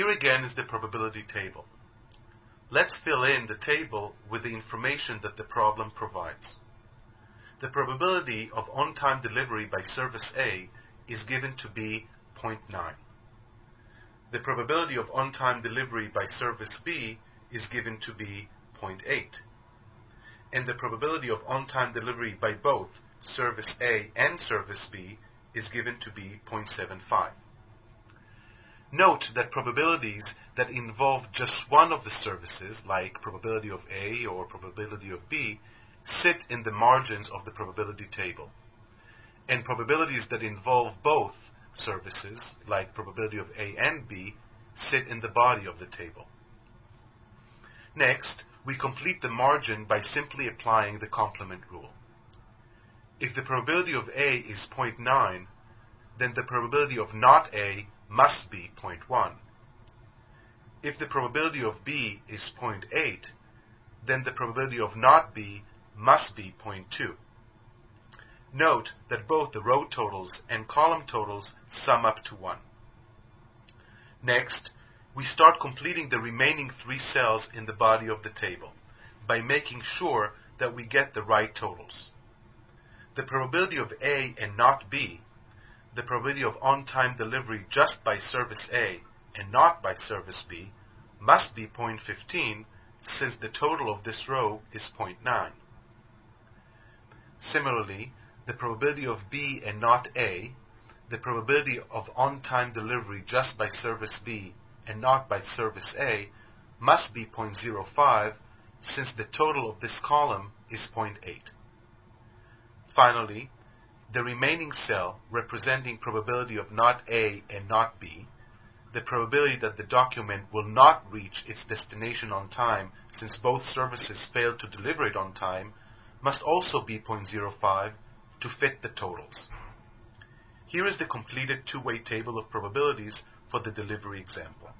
Here again is the probability table. Let's fill in the table with the information that the problem provides. The probability of on-time delivery by service A is given to be 0.9. The probability of on-time delivery by service B is given to be 0.8. And the probability of on-time delivery by both service A and service B is given to be 0.75. Note that probabilities that involve just one of the services, like probability of A or probability of B, sit in the margins of the probability table. And probabilities that involve both services, like probability of A and B, sit in the body of the table. Next, we complete the margin by simply applying the complement rule. If the probability of A is 0.9, then the probability of not A must be 0.1. If the probability of B is 0.8, then the probability of not B must be 0.2. Note that both the row totals and column totals sum up to 1. Next, we start completing the remaining three cells in the body of the table by making sure that we get the right totals. The probability of A and not B the probability of on-time delivery just by service A and not by service B must be 0.15 since the total of this row is 0.9. Similarly, the probability of B and not A, the probability of on-time delivery just by service B and not by service A must be 0.05 since the total of this column is 0.8. Finally, the remaining cell representing probability of not A and not B, the probability that the document will not reach its destination on time since both services failed to deliver it on time, must also be 0.05 to fit the totals. Here is the completed two-way table of probabilities for the delivery example.